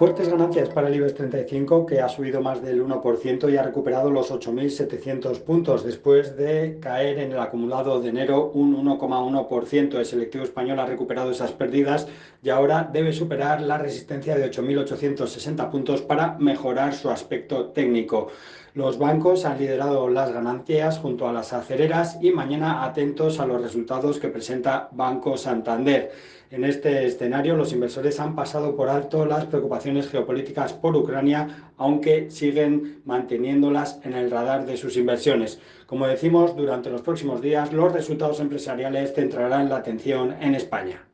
Fuertes ganancias para el IBEX 35 que ha subido más del 1% y ha recuperado los 8.700 puntos después de caer en el acumulado de enero un 1,1%. El selectivo español ha recuperado esas pérdidas y ahora debe superar la resistencia de 8.860 puntos para mejorar su aspecto técnico. Los bancos han liderado las ganancias junto a las acereras y mañana atentos a los resultados que presenta Banco Santander. En este escenario los inversores han pasado por alto las preocupaciones geopolíticas por Ucrania, aunque siguen manteniéndolas en el radar de sus inversiones. Como decimos, durante los próximos días los resultados empresariales centrarán la atención en España.